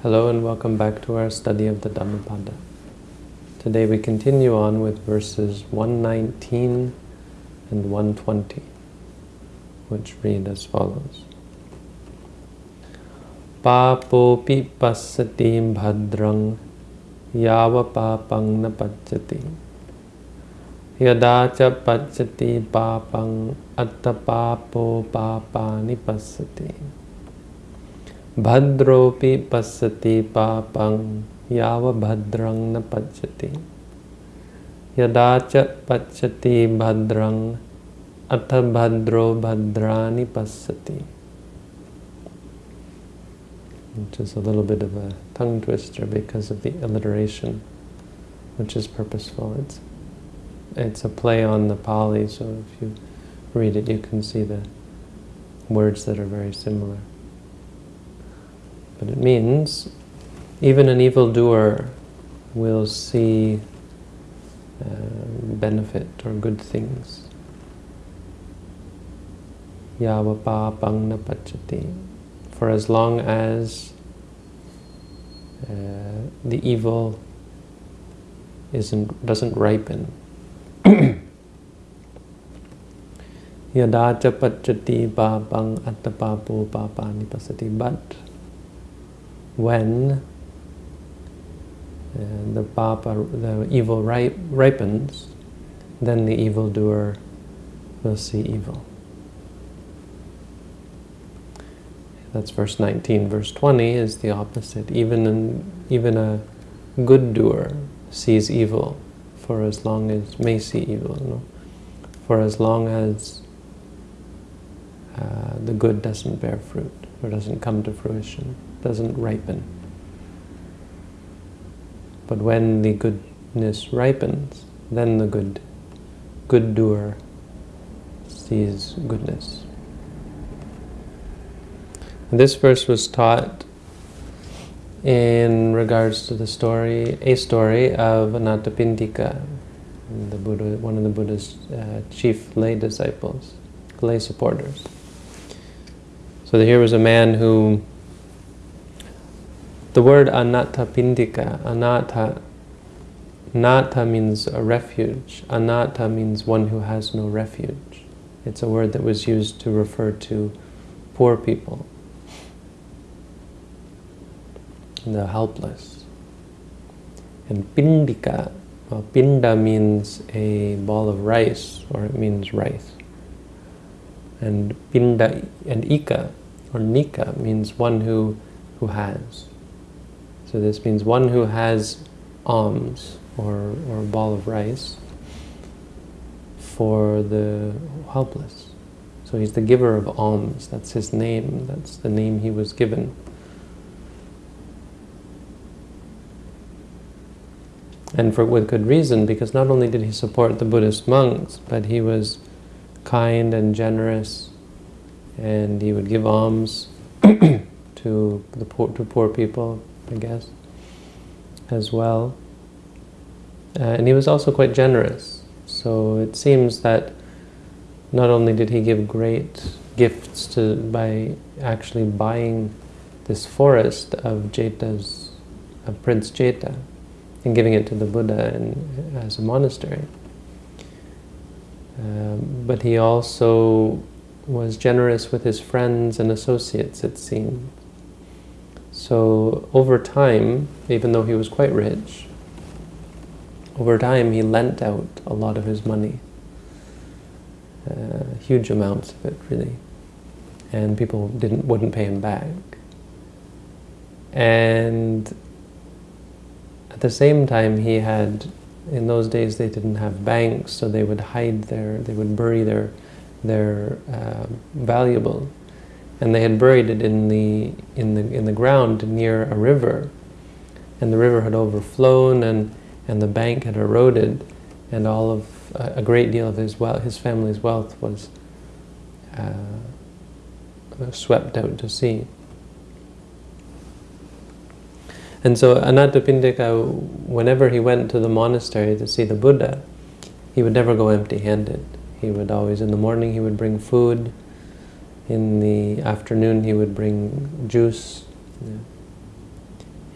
Hello and welcome back to our study of the Dhammapada. Today we continue on with verses 119 and 120, which read as follows. Papopi passatim bhadrang yava papang na pacchati yadacha pacchati papang atta papo papani passati Bhadropi pasati papang yava bhadrang na pachati. Yadacha pachati bhadrang atha bhadro bhadrani pasati. Which is a little bit of a tongue twister because of the alliteration, which is purposeful. It's, it's a play on the Pali, so if you read it, you can see the words that are very similar. But it means even an evildoer will see uh, benefit or good things. Yava na pachati. For as long as uh, the evil isn't doesn't ripen. Yadacha pachati papang attapapo papani pasati. But when uh, the papa, the evil ripens, then the evildoer will see evil. That's verse 19. Verse 20 is the opposite. Even, an, even a good doer sees evil for as long as, may see evil, for as long as uh, the good doesn't bear fruit or doesn't come to fruition doesn't ripen. But when the goodness ripens, then the good, good doer sees goodness. And this verse was taught in regards to the story, a story of Anathapindika, the Buddha, one of the Buddha's uh, chief lay disciples, lay supporters. So here was a man who the word anatha pindika, anatta, natha means a refuge. Anatha means one who has no refuge. It's a word that was used to refer to poor people, the helpless. And pindika, well, pinda means a ball of rice, or it means rice. And pinda and ika, or nika, means one who, who has. So this means one who has alms or, or a ball of rice for the helpless. So he's the giver of alms. That's his name. That's the name he was given. And for with good reason, because not only did he support the Buddhist monks, but he was kind and generous, and he would give alms to the poor, to poor people, I guess, as well. Uh, and he was also quite generous. So it seems that not only did he give great gifts to by actually buying this forest of Jeta's, of Prince Jeta, and giving it to the Buddha as a monastery. Um, but he also was generous with his friends and associates, it seems. So over time, even though he was quite rich, over time he lent out a lot of his money, uh, huge amounts of it really, and people didn't wouldn't pay him back. And at the same time, he had in those days they didn't have banks, so they would hide their they would bury their their uh, valuable. and they had buried it in the in the in the ground near a river, and the river had overflown and and the bank had eroded, and all of uh, a great deal of his wealth, his family's wealth was uh, swept out to sea. And so Anathapindika, whenever he went to the monastery to see the Buddha, he would never go empty-handed. He would always, in the morning, he would bring food, in the afternoon he would bring juice. Yeah.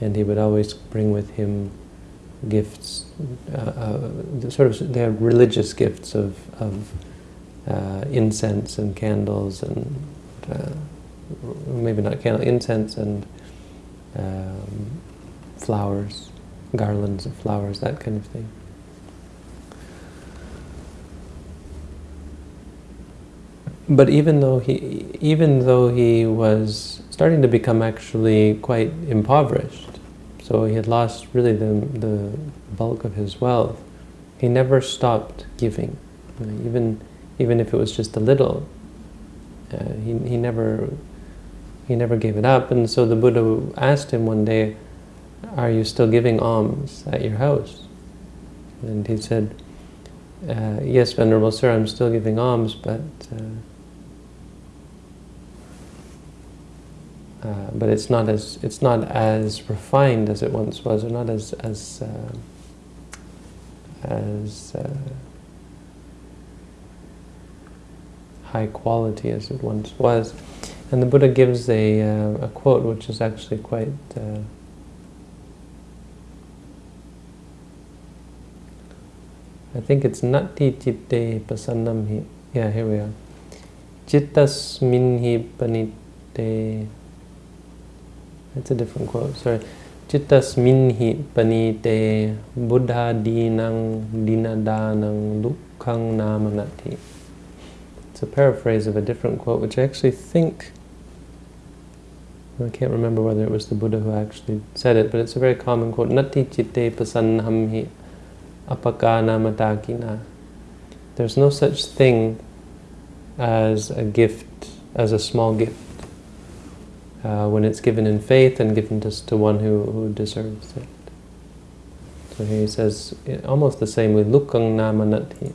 and he would always bring with him gifts, uh, uh, sort of they have religious gifts of, of uh, incense and candles and uh, maybe not candle, incense and um, flowers, garlands of flowers, that kind of thing. But even though he, even though he was starting to become actually quite impoverished, so he had lost really the, the bulk of his wealth, he never stopped giving. even, even if it was just a little, uh, he, he, never, he never gave it up. And so the Buddha asked him one day, are you still giving alms at your house? And he said, uh, yes, Venerable Sir, I'm still giving alms, but uh, Uh, but it's not as it's not as refined as it once was, or not as as uh, as uh, high quality as it once was. And the Buddha gives a uh, a quote which is actually quite. Uh, I think it's nati chitte pasannam hi. Yeah, here we are. Chittasmin hi panite that's a different quote, sorry. Chittasminhi panite buddha dinang dinadanang dukkang namanati. It's a paraphrase of a different quote, which I actually think, I can't remember whether it was the Buddha who actually said it, but it's a very common quote. Nati chitte pasannhamhi apakana matakina. There's no such thing as a gift, as a small gift uh, when it's given in faith and given just to one who, who deserves it. So he says almost the same with lukang namanati.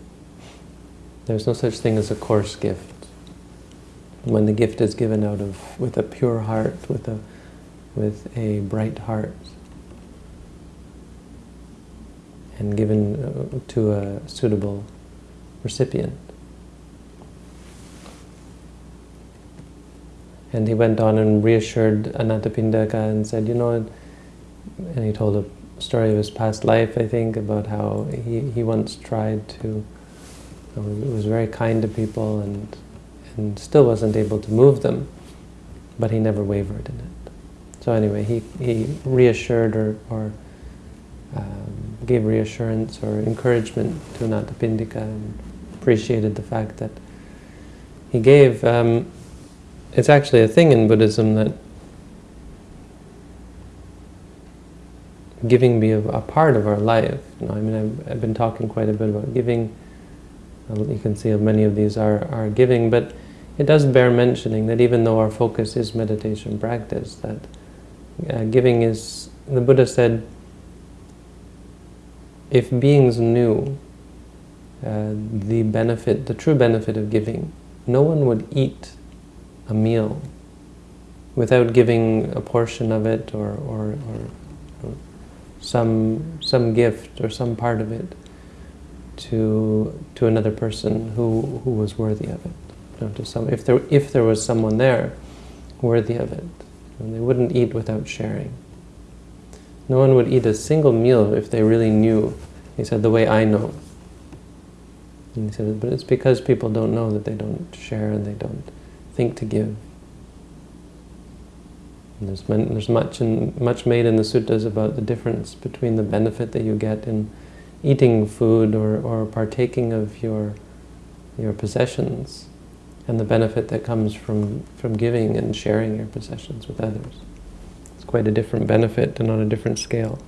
There's no such thing as a coarse gift. When the gift is given out of with a pure heart, with a with a bright heart, and given uh, to a suitable recipient. And he went on and reassured Anathapindika and said, you know, and he told a story of his past life, I think, about how he, he once tried to, was very kind to people and, and still wasn't able to move them, but he never wavered in it. So anyway, he, he reassured or, or um, gave reassurance or encouragement to Anathapindika and appreciated the fact that he gave. Um, it's actually a thing in Buddhism that giving be a, a part of our life. You know, I mean, I've, I've, been talking quite a bit about giving. You can see how many of these are, are giving, but it does bear mentioning that even though our focus is meditation practice, that uh, giving is, the Buddha said, if beings knew uh, the benefit, the true benefit of giving, no one would eat a meal without giving a portion of it or, or, or some, some gift or some part of it to, to another person who, who was worthy of it. You know, to some, if, there, if there was someone there worthy of it, they wouldn't eat without sharing. No one would eat a single meal if they really knew. He said, the way I know. And he said, but it's because people don't know that they don't share and they don't think to give. And there's, there's much, in, much made in the suttas about the difference between the benefit that you get in eating food or, or partaking of your, your possessions and the benefit that comes from, from giving and sharing your possessions with others. It's quite a different benefit and on a different scale.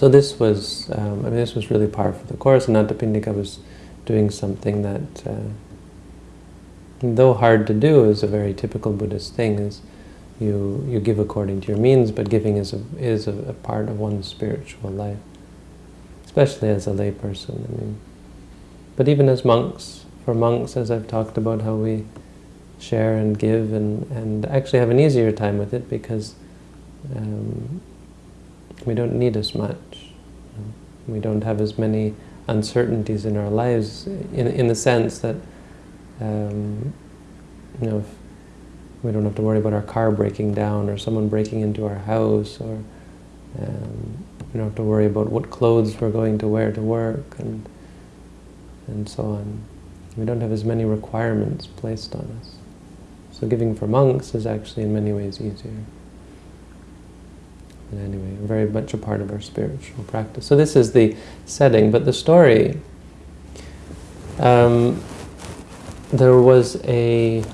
So this was, um, I mean, this was really powerful. The Course and Anathapindika was doing something that, uh, though hard to do, is a very typical Buddhist thing. Is you you give according to your means, but giving is a is a, a part of one's spiritual life, especially as a layperson. I mean, but even as monks, for monks, as I've talked about, how we share and give and and actually have an easier time with it because. Um, we don't need as much. We don't have as many uncertainties in our lives in, in the sense that um, you know, we don't have to worry about our car breaking down or someone breaking into our house or um, we don't have to worry about what clothes we're going to wear to work and and so on. We don't have as many requirements placed on us. So giving for monks is actually in many ways easier. Anyway, very much a part of our spiritual practice. So this is the setting, but the story, um, there was a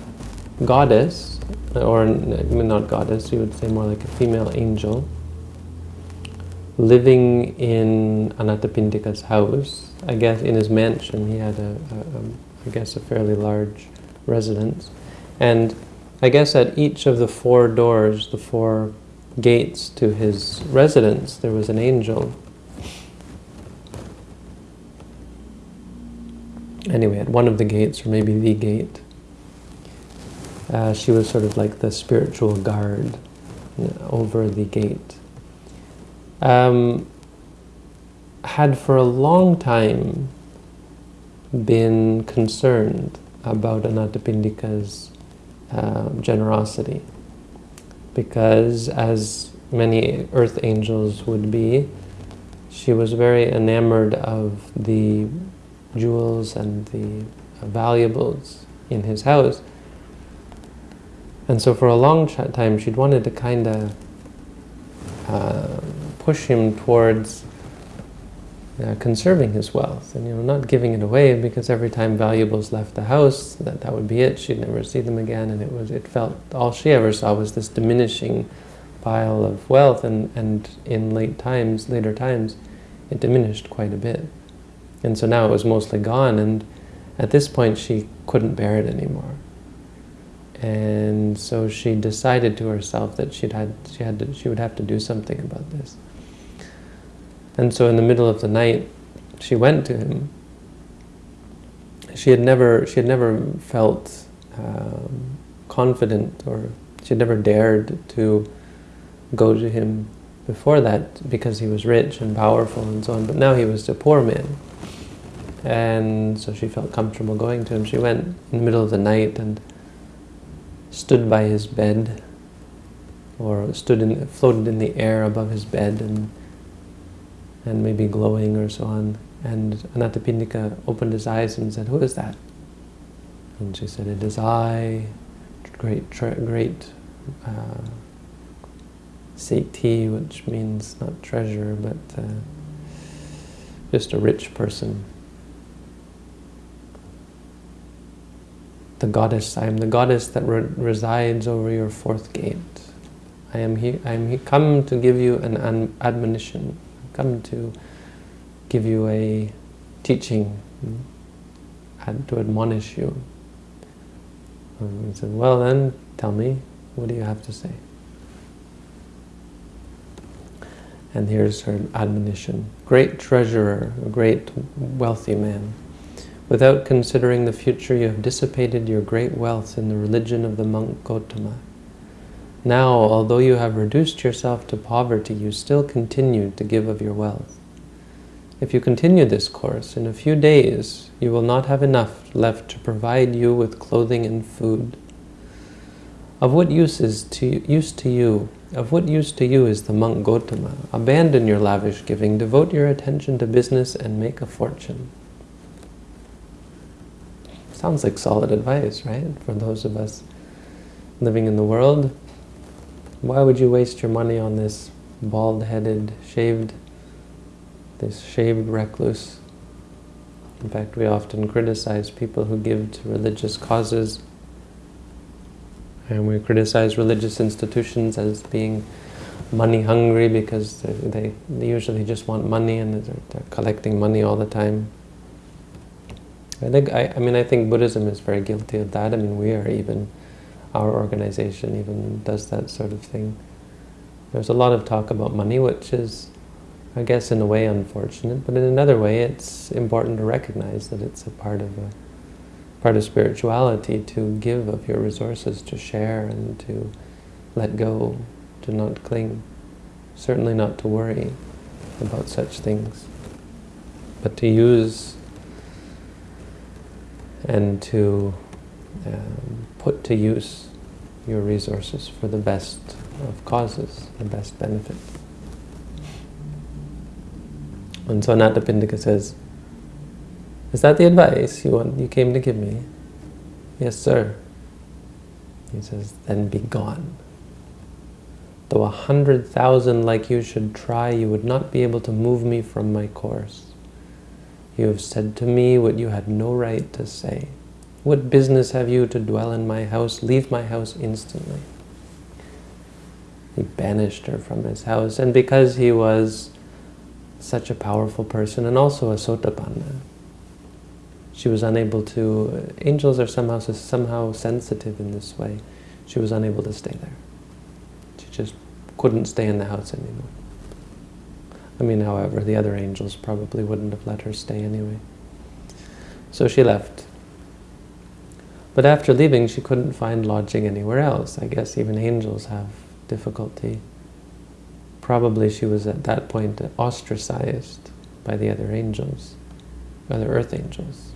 goddess, or not goddess, you would say more like a female angel, living in Anathapindika's house. I guess in his mansion he had a, a, a I guess a fairly large residence. And I guess at each of the four doors, the four gates to his residence, there was an angel. Anyway, at one of the gates, or maybe the gate, uh, she was sort of like the spiritual guard over the gate. Um, had for a long time been concerned about Anathapindika's uh, generosity because as many earth angels would be, she was very enamored of the jewels and the valuables in his house. And so for a long time she'd wanted to kind of uh, push him towards uh, conserving his wealth and you know not giving it away because every time valuables left the house that that would be it. She'd never see them again and it was it felt all she ever saw was this diminishing pile of wealth and and in late times later times it diminished quite a bit. And so now it was mostly gone and at this point she couldn't bear it anymore. And so she decided to herself that she'd had she had to, she would have to do something about this and so in the middle of the night, she went to him. She had never, she had never felt um, confident or she had never dared to go to him before that because he was rich and powerful and so on. But now he was a poor man. And so she felt comfortable going to him. She went in the middle of the night and stood by his bed or stood in, floated in the air above his bed and and maybe glowing or so on. And Anathapindika opened his eyes and said, who is that? And she said, it is I, great, great uh, Sati, which means not treasure, but uh, just a rich person. The goddess, I am the goddess that re resides over your fourth gate. I am here, I am here, come to give you an admonition come to give you a teaching and to admonish you. And he said, well then, tell me, what do you have to say? And here's her admonition. Great treasurer, a great wealthy man, without considering the future, you have dissipated your great wealth in the religion of the monk Gotama. Now, although you have reduced yourself to poverty, you still continue to give of your wealth. If you continue this course, in a few days you will not have enough left to provide you with clothing and food. Of what use is to use to you? Of what use to you is the monk Gotama? Abandon your lavish giving, devote your attention to business and make a fortune. Sounds like solid advice, right? For those of us living in the world, why would you waste your money on this bald-headed, shaved, this shaved recluse? In fact, we often criticize people who give to religious causes and we criticize religious institutions as being money hungry because they, they usually just want money and they're, they're, collecting money all the time. I think I, I mean I think Buddhism is very guilty of that. I mean we are even our organization even does that sort of thing. There's a lot of talk about money, which is, I guess, in a way unfortunate, but in another way, it's important to recognize that it's a part of a part of spirituality to give of your resources, to share and to let go, to not cling, certainly not to worry about such things, but to use and to um, put to use your resources for the best of causes, the best benefit. And so Anathapindika says, is that the advice you want you came to give me? Yes, sir. He says, then be gone. Though a hundred thousand like you should try, you would not be able to move me from my course. You have said to me what you had no right to say. What business have you to dwell in my house? Leave my house instantly. He banished her from his house, and because he was such a powerful person, and also a sotapanna, she was unable to, angels are somehow, somehow sensitive in this way. She was unable to stay there. She just couldn't stay in the house anymore. I mean, however, the other angels probably wouldn't have let her stay anyway. So she left. But after leaving, she couldn't find lodging anywhere else. I guess even angels have difficulty. Probably she was at that point ostracized by the other angels, other earth angels.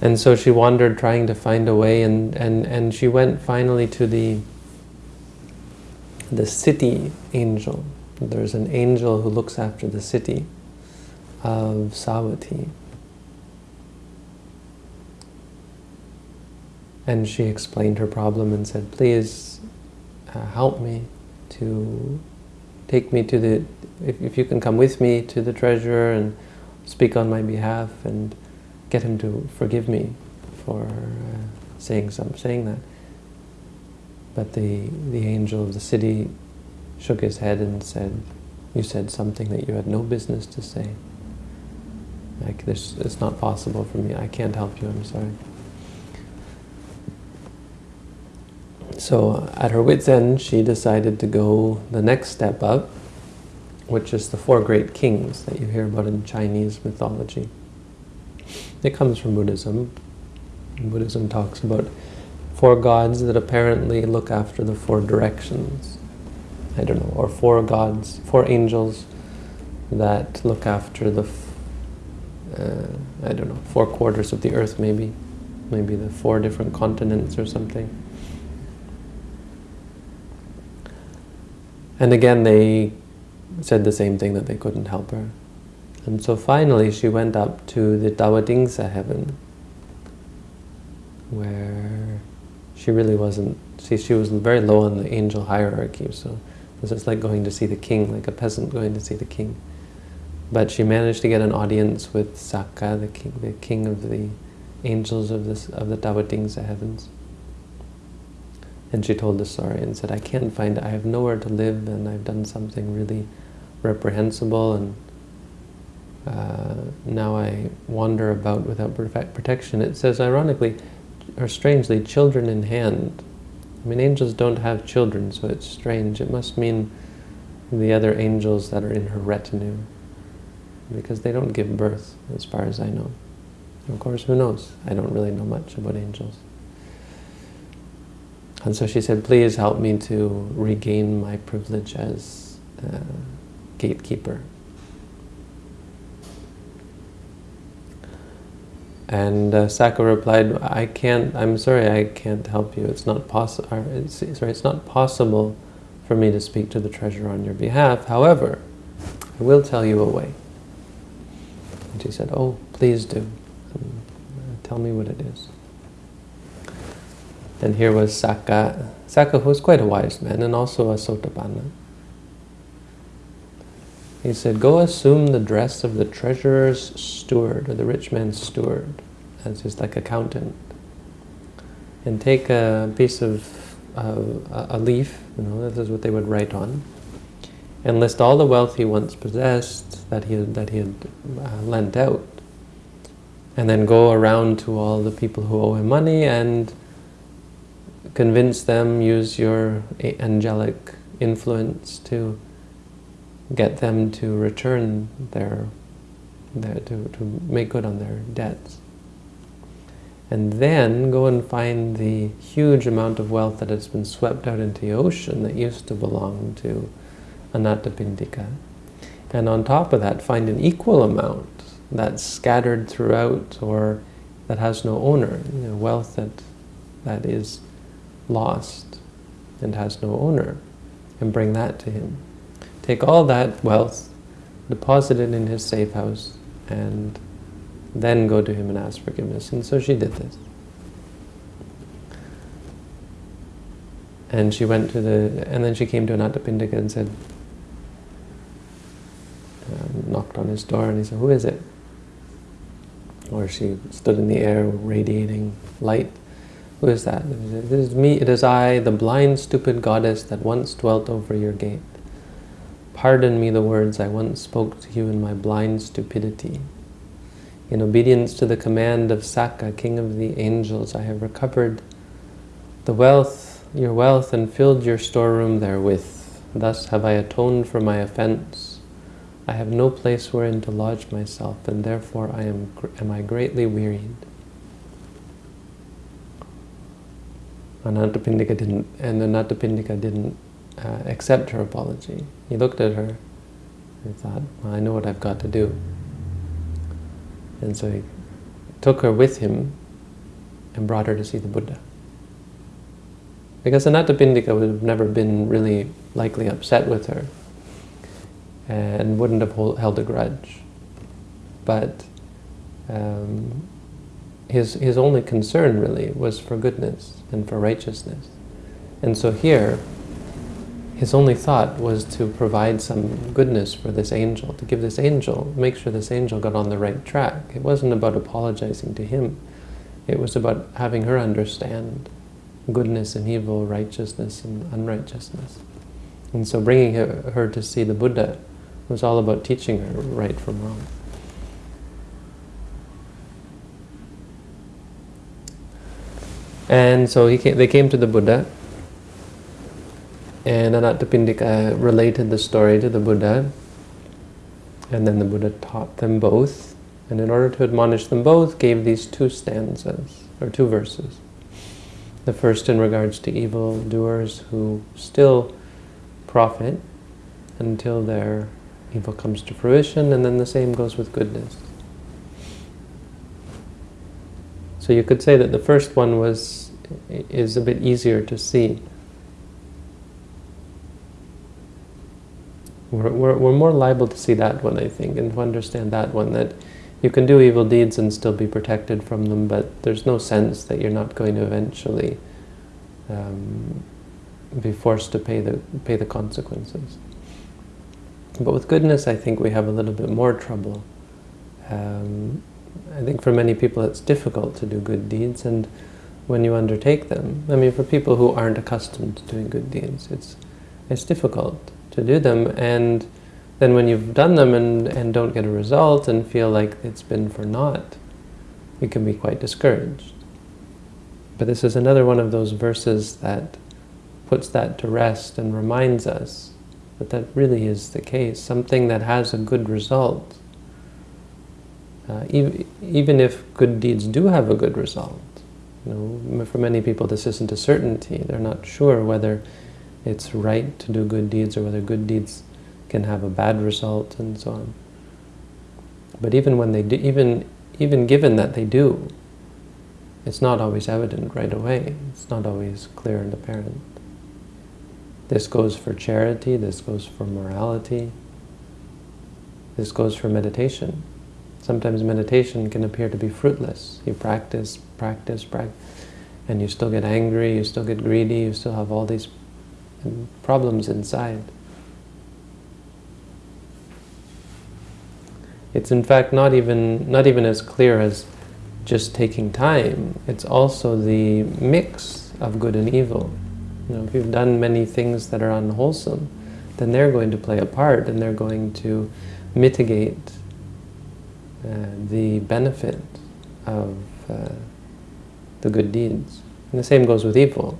And so she wandered trying to find a way and, and, and she went finally to the, the city angel. There's an angel who looks after the city of Savatthi. And she explained her problem and said, please uh, help me to take me to the, if, if you can come with me to the treasurer and speak on my behalf and get him to forgive me for uh, saying some, saying that. But the, the angel of the city shook his head and said, you said something that you had no business to say. Like this, it's not possible for me. I can't help you, I'm sorry. So at her wit's end, she decided to go the next step up, which is the four great kings that you hear about in Chinese mythology. It comes from Buddhism. Buddhism talks about four gods that apparently look after the four directions. I don't know, or four gods, four angels that look after the, uh, I don't know, four quarters of the earth maybe. Maybe the four different continents or something. And again, they said the same thing, that they couldn't help her. And so finally she went up to the Tavatimsa heaven, where she really wasn't, see, she was very low on the angel hierarchy, so it was like going to see the king, like a peasant going to see the king. But she managed to get an audience with Sakka, the king, the king of the angels of, this, of the Tavatimsa heavens. And she told the story and said, I can't find, I have nowhere to live and I've done something really reprehensible and uh, now I wander about without protection. It says, ironically, or strangely, children in hand. I mean, angels don't have children, so it's strange. It must mean the other angels that are in her retinue, because they don't give birth, as far as I know. Of course, who knows? I don't really know much about angels. And so she said, please help me to regain my privilege as gatekeeper. And uh, Sakka replied, I can't, I'm sorry, I can't help you. It's not possible, sorry, it's not possible for me to speak to the treasurer on your behalf. However, I will tell you a way. And she said, oh, please do. And, uh, tell me what it is. And here was Sakka. Sakka, who was quite a wise man and also a Sotapanna. He said, go assume the dress of the treasurer's steward, or the rich man's steward, as his like accountant. And take a piece of uh, a leaf, you know, this is what they would write on, and list all the wealth he once possessed that he had, that he had uh, lent out. And then go around to all the people who owe him money and convince them, use your angelic influence to get them to return their, their to, to make good on their debts. And then go and find the huge amount of wealth that has been swept out into the ocean that used to belong to Anathapindika. And on top of that, find an equal amount that's scattered throughout or that has no owner, you know, wealth that that is lost and has no owner, and bring that to him. Take all that wealth, deposit it in his safe house, and then go to him and ask forgiveness. And so she did this. And she went to the, and then she came to Anathapindika and said, uh, knocked on his door and he said, who is it? Or she stood in the air radiating light. Who is that? It is me, it is I, the blind, stupid goddess that once dwelt over your gate. Pardon me the words I once spoke to you in my blind stupidity. In obedience to the command of Sakka, king of the angels, I have recovered the wealth, your wealth, and filled your storeroom therewith. Thus have I atoned for my offense. I have no place wherein to lodge myself, and therefore I am, am I greatly wearied. Anathapindika didn't, and Anathapindika didn't uh, accept her apology. He looked at her and thought, well, I know what I've got to do. And so he took her with him and brought her to see the Buddha. Because Anathapindika would have never been really likely upset with her and wouldn't have hold, held a grudge. But um, his, his only concern really was for goodness and for righteousness. And so here, his only thought was to provide some goodness for this angel, to give this angel, make sure this angel got on the right track. It wasn't about apologizing to him. It was about having her understand goodness and evil, righteousness and unrighteousness. And so bringing her, her to see the Buddha was all about teaching her right from wrong. And so he came, they came to the Buddha and Anathapindika related the story to the Buddha. And then the Buddha taught them both. And in order to admonish them both, gave these two stanzas, or two verses. The first in regards to evil doers who still profit until their evil comes to fruition, and then the same goes with goodness. So you could say that the first one was is a bit easier to see. We're, we're, we're more liable to see that one, I think, and to understand that one, that you can do evil deeds and still be protected from them, but there's no sense that you're not going to eventually um, be forced to pay the, pay the consequences. But with goodness, I think we have a little bit more trouble. Um, I think for many people it's difficult to do good deeds, and when you undertake them, I mean, for people who aren't accustomed to doing good deeds, it's, it's difficult to do them. And then when you've done them and, and don't get a result and feel like it's been for naught, you can be quite discouraged. But this is another one of those verses that puts that to rest and reminds us that that really is the case. Something that has a good result, uh, even, even if good deeds do have a good result. You know, for many people this isn't a certainty. They're not sure whether it's right to do good deeds or whether good deeds can have a bad result and so on. But even when they do, even even given that they do, it's not always evident right away. It's not always clear and apparent. This goes for charity, this goes for morality, this goes for meditation. Sometimes meditation can appear to be fruitless. You practice, practice, practice, and you still get angry, you still get greedy, you still have all these problems inside. It's in fact not even not even as clear as just taking time. It's also the mix of good and evil. You know, if you've done many things that are unwholesome, then they're going to play a part and they're going to mitigate uh, the benefit of uh, the good deeds. And the same goes with evil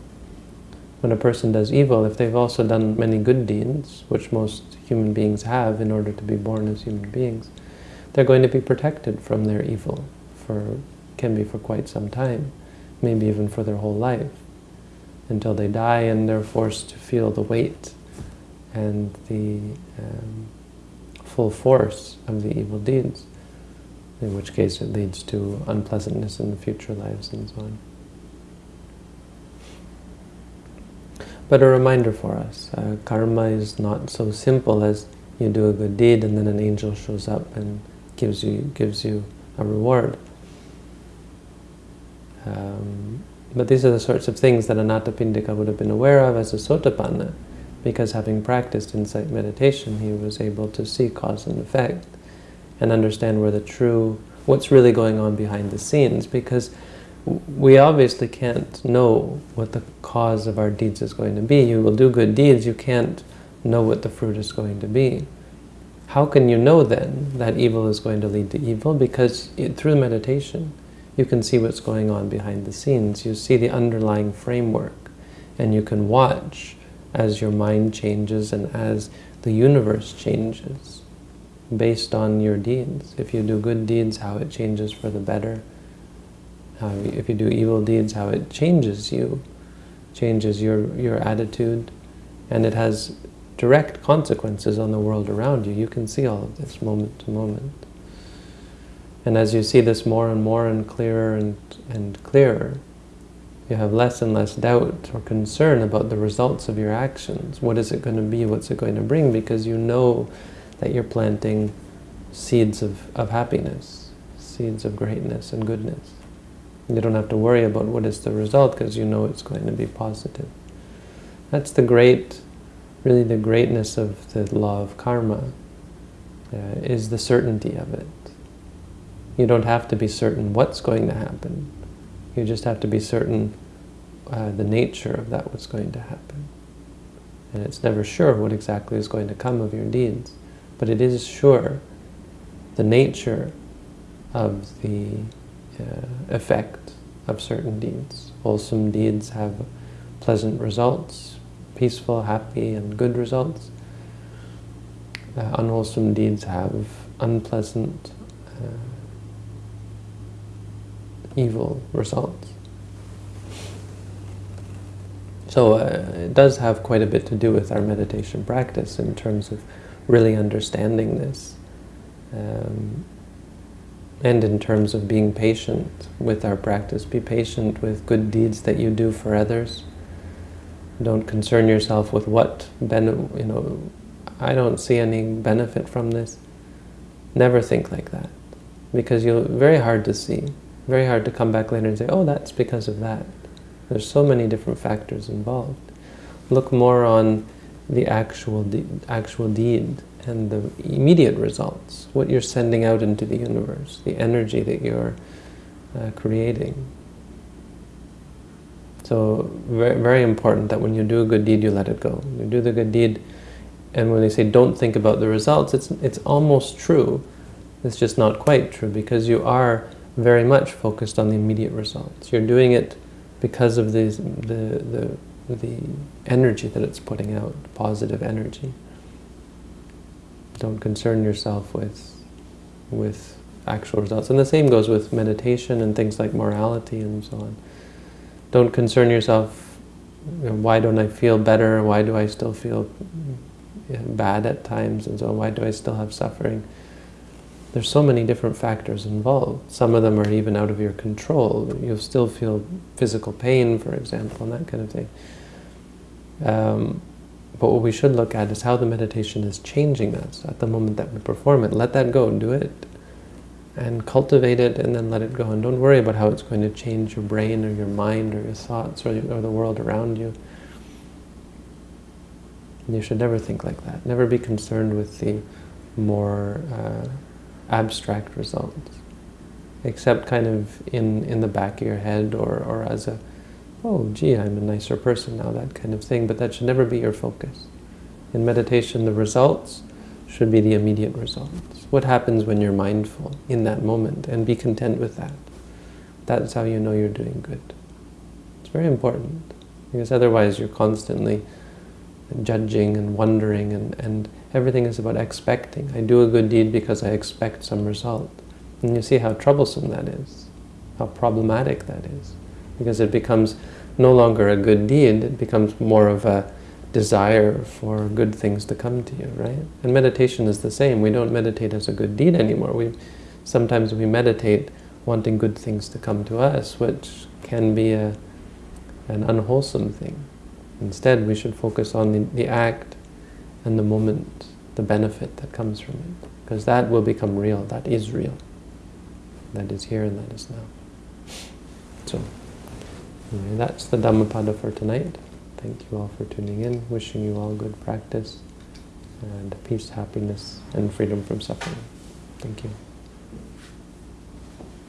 when a person does evil, if they've also done many good deeds, which most human beings have in order to be born as human beings, they're going to be protected from their evil for, can be for quite some time, maybe even for their whole life, until they die and they're forced to feel the weight and the um, full force of the evil deeds. In which case it leads to unpleasantness in the future lives and so on. But a reminder for us, uh, karma is not so simple as you do a good deed and then an angel shows up and gives you gives you a reward. Um, but these are the sorts of things that Anathapindika would have been aware of as a sotapanna, because having practiced insight meditation, he was able to see cause and effect and understand where the true, what's really going on behind the scenes, because we obviously can't know what the cause of our deeds is going to be. You will do good deeds, you can't know what the fruit is going to be. How can you know then that evil is going to lead to evil? Because it, through meditation, you can see what's going on behind the scenes. You see the underlying framework, and you can watch as your mind changes and as the universe changes based on your deeds. If you do good deeds, how it changes for the better. How, if you do evil deeds, how it changes you, changes your, your attitude, and it has direct consequences on the world around you. You can see all of this moment to moment. And as you see this more and more and clearer and, and clearer, you have less and less doubt or concern about the results of your actions. What is it going to be? What's it going to bring? Because you know that you're planting seeds of, of happiness, seeds of greatness and goodness. You don't have to worry about what is the result because you know it's going to be positive. That's the great, really the greatness of the law of karma, uh, is the certainty of it. You don't have to be certain what's going to happen. You just have to be certain uh, the nature of that what's going to happen. And it's never sure what exactly is going to come of your deeds, but it is sure the nature of the uh, effect of certain deeds. Wholesome deeds have pleasant results, peaceful, happy, and good results. Uh, unwholesome deeds have unpleasant, uh, evil results. So uh, it does have quite a bit to do with our meditation practice in terms of really understanding this. Um, and in terms of being patient with our practice. Be patient with good deeds that you do for others. Don't concern yourself with what, you know, I don't see any benefit from this. Never think like that. Because you're very hard to see. Very hard to come back later and say, oh, that's because of that. There's so many different factors involved. Look more on the actual, de actual deed and the immediate results, what you're sending out into the universe, the energy that you're uh, creating. So very, very important that when you do a good deed, you let it go. You do the good deed, and when they say don't think about the results, it's, it's almost true. It's just not quite true because you are very much focused on the immediate results. You're doing it because of these, the, the, the energy that it's putting out, positive energy. Don't concern yourself with, with actual results. And the same goes with meditation and things like morality and so on. Don't concern yourself, you know, why don't I feel better? Why do I still feel bad at times and so? Why do I still have suffering? There's so many different factors involved. Some of them are even out of your control. You'll still feel physical pain, for example, and that kind of thing. Um, but what we should look at is how the meditation is changing us at the moment that we perform it. Let that go, do it, and cultivate it, and then let it go. And don't worry about how it's going to change your brain or your mind or your thoughts or, or the world around you. You should never think like that. Never be concerned with the more uh, abstract results, except kind of in, in the back of your head or, or as a oh, gee, I'm a nicer person now, that kind of thing. But that should never be your focus. In meditation, the results should be the immediate results. What happens when you're mindful in that moment and be content with that. That's how you know you're doing good. It's very important because otherwise you're constantly judging and wondering and, and everything is about expecting. I do a good deed because I expect some result. And you see how troublesome that is, how problematic that is because it becomes no longer a good deed, it becomes more of a desire for good things to come to you, right? And meditation is the same. We don't meditate as a good deed anymore. We sometimes we meditate wanting good things to come to us, which can be a, an unwholesome thing. Instead, we should focus on the, the act and the moment, the benefit that comes from it. Because that will become real, that is real. That is here and that is now. So, anyway, that's the Dhammapada for tonight. Thank you all for tuning in. Wishing you all good practice and peace, happiness, and freedom from suffering. Thank you.